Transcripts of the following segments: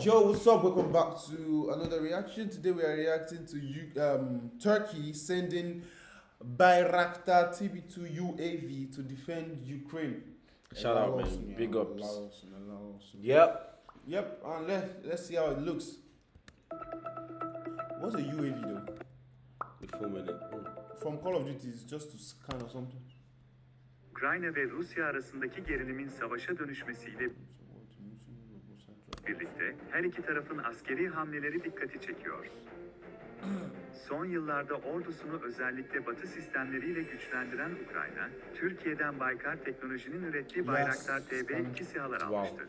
Yo, what's up? Welcome back to another reaction. Today we are reacting to you, um, Turkey sending Bayraktar TB2 UAV to defend Ukraine. Shout out, Allow man. us, Big yeah, ups. allow us, allow us. Yep. Yep, and let, let's see how it looks. What's a UAV though? The full minute. From Call of Duty, it's just to scan or something. Ukrayna ve Rusya arasındaki gerilimin savaşa dönüşmesiyle birlikte her iki tarafın askeri hamleleri dikkati çekiyor. Son yıllarda ordusunu özellikle Batı sistemleriyle güçlendiren Ukrayna, Türkiye'den Baykar Teknoloji'nin ürettiği Bayraktar TB2 SİHA'lar Wow. almıştı.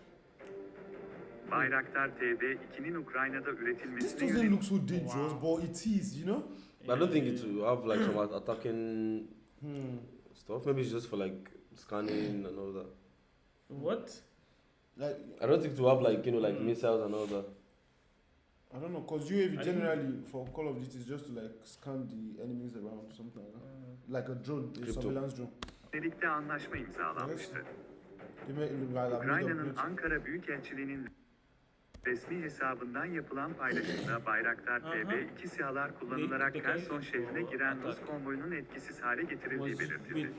Bayraktar TB2'nin Ukrayna'da This üretilmesine doesn't yönelik look so dangerous, but it is, you know? But I don't think it will have like some attacking Hmm. stuff. Maybe it's just for like scanning and all that. What? Like, I don't think will have like you know like missiles and all that. I don't know, because UAV I think- generally for Call of Duty is just to like scan the enemies around, something like that. Like a drone, a Crypto. surveillance drone. birlikte anlaşma imzalanmıştı. Ukrayna'nın Ankara Büyükelçiliği'nin resmi hesabından yapılan paylaşımda Bayraktar Aha. TB2 SİHA'lar kullanılarak Kherson şehrine giren Rus konvoyunun etkisiz hale getirildiği belirtildi.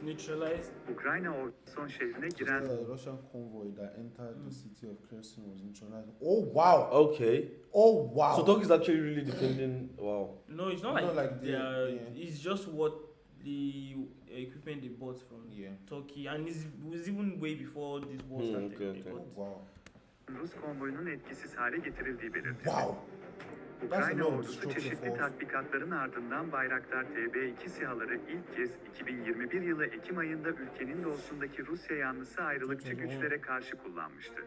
Ukrayna ordusu şehrine giren Russian convoy that entered the city of Kherson was neutralized. Oh wow! Okay. Oh wow! So Turkey is actually really defending. Wow. No, it's not like, like they the- are. yeah. It's just what the equipment they bought from yeah. Turkey, and it was even way before this war Hmm, started. okay, okay. Oh wow! Rus konvoyunun etkisiz hale getirildiği belirtildi. Wow! Ukrayna ordusu çeşitli tatbikatların ardından Bayraktar TB2 SİHA'ları ilk kez 2021 yılı Ekim ayında ülkenin doğusundaki Rusya yanlısı ayrılıkçı güçlere karşı kullanmıştı.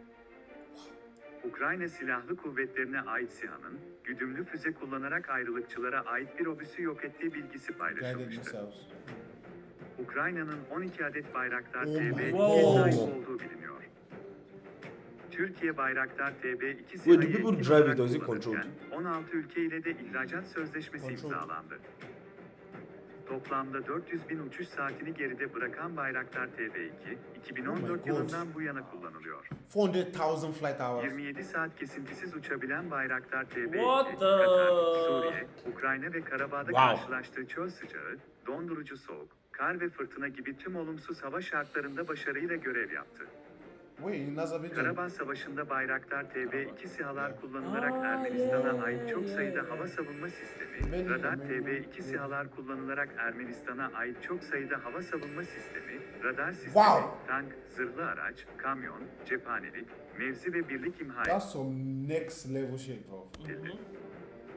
Ukrayna Silahlı Kuvvetlerine ait SİHA'nın, güdümlü füze kullanarak ayrılıkçılara ait bir obüsü yok ettiği bilgisi paylaşılmıştı. Ukrayna'nın 12 adet Bayraktar Oh my TB2'ye God. sahip olduğu. Türkiye Bayraktar TB2 Wait, do people etkin drive it olarak or is it kullanırken 16 ülke ile de ihracat sözleşmesi Controlled. imzalandı. Toplamda 400 bin uçuş saatini geride bırakan Bayraktar TB2, 2014 Oh my God. yılından bu yana kullanılıyor. 400,000 flight hours. 27 saat kesintisiz uçabilen Bayraktar TB2, What the- Katar, Suriye, Ukrayna ve Karabağ'da Wow. karşılaştığı çöl sıcağı, dondurucu soğuk, kar ve fırtına gibi tüm olumsuz hava şartlarında başarıyla görev yaptı. Karabağ Savaşı'nda Bayraktar TB2 SİHA'lar kullanarak Aa, Ermenistan'a ait çok sayıda hava savunma sistemi, radar benim- TB2 SİHA'lar kullanarak Ermenistan'a ait çok sayıda hava savunma sistemi, radar sistemi, Wow. tank, zırhlı araç, kamyon, cephanelik, mevzi ve birlik imha That's some next level shit, bro. edildi.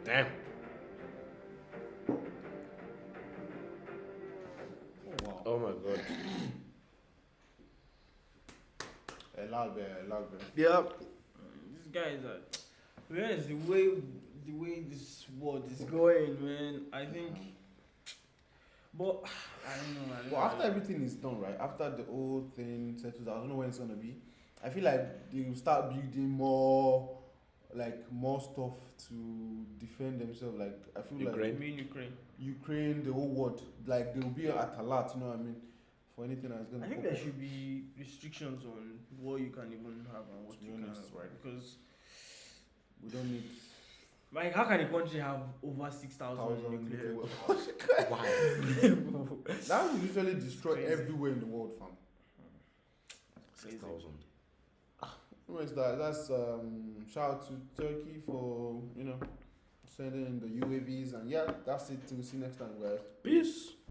Damn. Oh wow. Oh my god. Helal be, helal be. Yeah. These guys are. Man, it's the way the way this world is going, man. I think. But I don't know. I don't Well, know. after everything is done, right? After the whole thing settles, I don't know when it's gonna be. I feel like they will start building more, like more stuff to defend themselves. Like I feel I Ukraine. mean Ukraine. like Ukraine, the whole world, like they will be at a lot. You know what I mean? For anything that's gonna. I think there up. should be restrictions on what you can even have and what To be you can honest, have, right. because We don't need like how can a country have over six thousand thousand nuclear? nuclear weapons? weapons. That will usually destroy Crazy. everywhere in the world, fam. Six thousand. Anyways, that that's um shout out to Turkey for you know sending in the UAVs and yeah, that's it. Till we see you next time, guys. Peace.